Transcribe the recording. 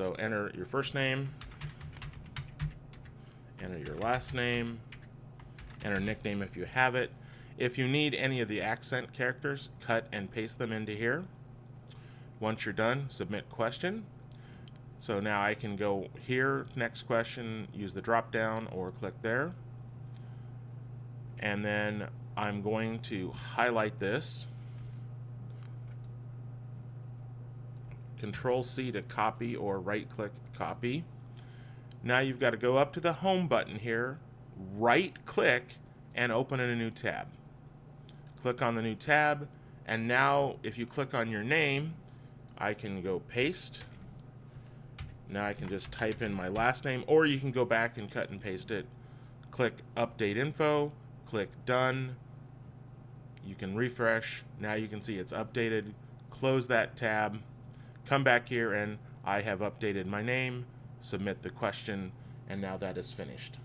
So enter your first name, enter your last name, enter nickname if you have it. If you need any of the accent characters, cut and paste them into here. Once you're done, submit question. So now I can go here, next question, use the drop down or click there. And then I'm going to highlight this. Control C to copy or right click copy. Now you've got to go up to the home button here, right click and open in a new tab. Click on the new tab and now if you click on your name, I can go paste. Now I can just type in my last name or you can go back and cut and paste it. Click update info, click done. You can refresh. Now you can see it's updated. Close that tab come back here and I have updated my name, submit the question, and now that is finished.